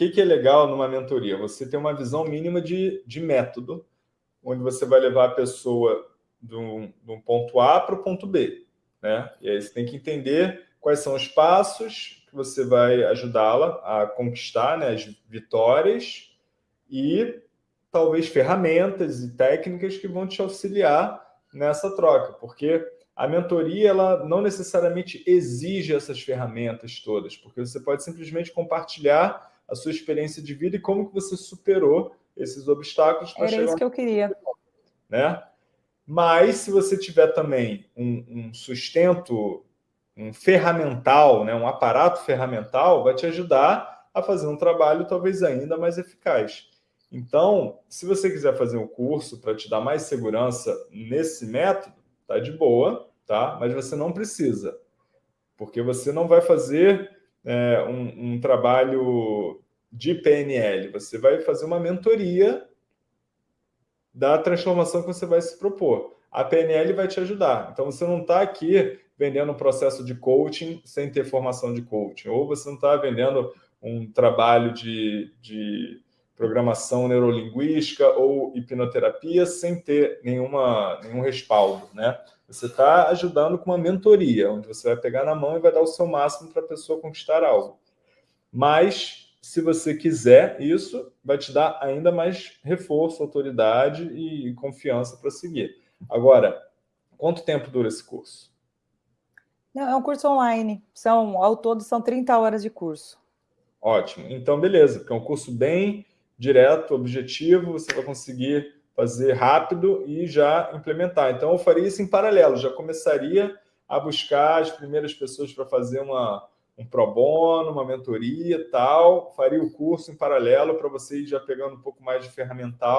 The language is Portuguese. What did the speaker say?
que, que é legal numa mentoria? Você tem uma visão mínima de, de método, onde você vai levar a pessoa de um, ponto A para o ponto B. Né? E aí você tem que entender quais são os passos que você vai ajudá-la a conquistar né, as vitórias e talvez ferramentas e técnicas que vão te auxiliar nessa troca, porque a mentoria ela não necessariamente exige essas ferramentas todas, porque você pode simplesmente compartilhar a sua experiência de vida e como que você superou esses obstáculos para chegar... Era isso que eu queria. Né? Mas se você tiver também um, um sustento, um ferramental, né, um aparato ferramental, vai te ajudar a fazer um trabalho talvez ainda mais eficaz. Então, se você quiser fazer um curso para te dar mais segurança nesse método, tá de boa, tá? Mas você não precisa, porque você não vai fazer é, um, um trabalho de PNL, você vai fazer uma mentoria da transformação que você vai se propor. A PNL vai te ajudar. Então, você não está aqui vendendo um processo de coaching sem ter formação de coaching, ou você não está vendendo um trabalho de, de programação neurolinguística ou hipnoterapia sem ter nenhuma, nenhum respaldo, né? Você está ajudando com uma mentoria, onde você vai pegar na mão e vai dar o seu máximo para a pessoa conquistar algo. Mas, se você quiser isso, vai te dar ainda mais reforço, autoridade e confiança para seguir. Agora, quanto tempo dura esse curso? Não, é um curso online. São, ao todo, são 30 horas de curso. Ótimo. Então, beleza, porque é um curso bem direto, objetivo, você vai conseguir fazer rápido e já implementar. Então, eu faria isso em paralelo, já começaria a buscar as primeiras pessoas para fazer uma, um pro bono, uma mentoria tal, faria o curso em paralelo para você ir já pegando um pouco mais de ferramental